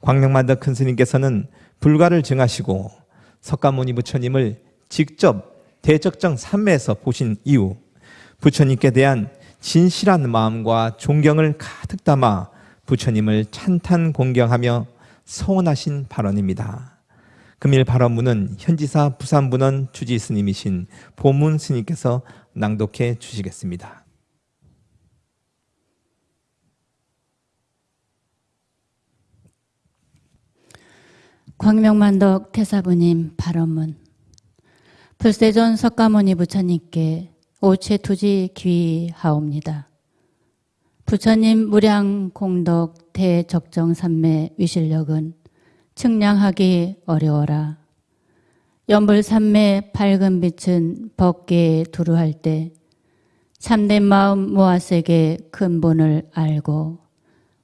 광명만덕 큰 스님께서는 불가를 증하시고 석가모니 부처님을 직접 대적정 삼매에서 보신 이후 부처님께 대한 진실한 마음과 존경을 가득 담아 부처님을 찬탄 공경하며 서원하신 발언입니다. 금일 발언문은 현지사 부산분원 주지 스님이신 보문 스님께서 낭독해 주시겠습니다. 광명만덕 태사부님 발언문 불세존 석가모니 부처님께 오체투지 귀하옵니다. 부처님 무량 공덕 대적정 삼매 위실력은 측량하기 어려워라. 연불 삼매 밝은 빛은 법계에 두루할 때 참된 마음 모아세게 근본을 알고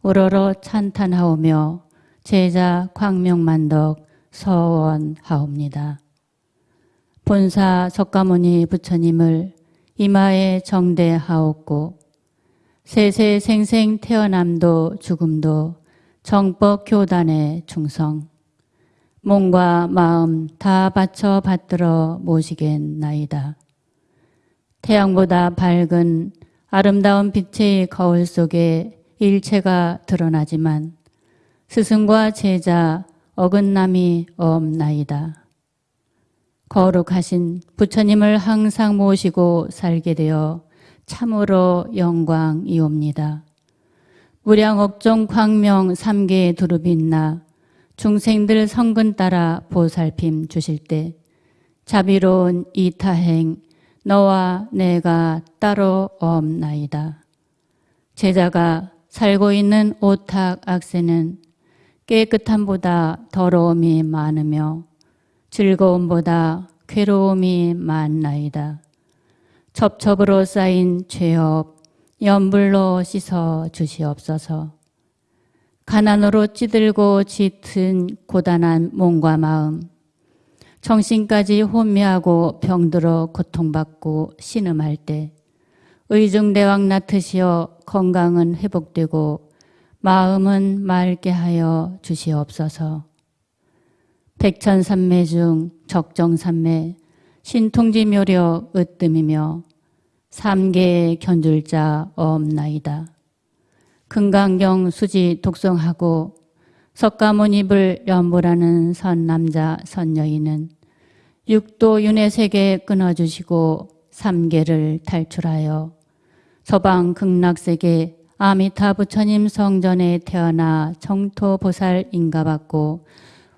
우러러 찬탄하오며 제자 광명만덕 서원하옵니다. 본사 석가모니 부처님을 이마에 정대하옵고 세세생생 태어남도 죽음도 정법 교단의 충성 몸과 마음 다 바쳐 받들어 모시겠나이다. 태양보다 밝은 아름다운 빛의 거울 속에 일체가 드러나지만 스승과 제자 어긋남이 없나이다. 거룩하신 부처님을 항상 모시고 살게 되어 참으로 영광이옵니다. 무량옥종 광명 삼계에 두루빛나 중생들 성근 따라 보살핌 주실 때 자비로운 이타행 너와 내가 따로 없나이다. 제자가 살고 있는 오탁 악세는 깨끗함보다 더러움이 많으며 즐거움보다 괴로움이 많나이다. 첩첩으로 쌓인 죄업 연불로 씻어 주시옵소서. 가난으로 찌들고 짙은 고단한 몸과 마음, 정신까지 혼미하고 병들어 고통받고 신음할 때 의중대왕 나트시어 건강은 회복되고 마음은 맑게 하여 주시옵소서. 백천삼매 중 적정삼매 신통지 묘력 으뜸이며 삼계의 견줄자 없나이다. 금강경 수지 독성하고 석가모니불 연보라는 선남자 선여인은 육도 윤회 세계 끊어주시고 삼계를 탈출하여 서방 극락세계 아미타 부처님 성전에 태어나 정토보살 인가받고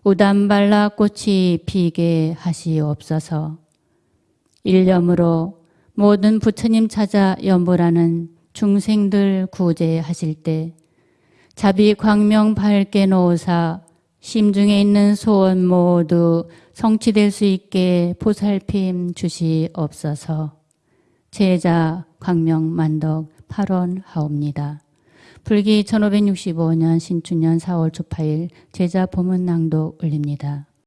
우담발라 꽃이 피게 하시옵소서. 일념으로 모든 부처님 찾아 연보라는 중생들 구제하실 때 자비 광명 밝게 놓으사 심중에 있는 소원 모두 성취될 수 있게 보살핌 주시옵소서. 제자 광명 만덕 8원 하옵니다. 불기 1565년 신춘년 4월 초파일 제자 보문 낭독 올립니다.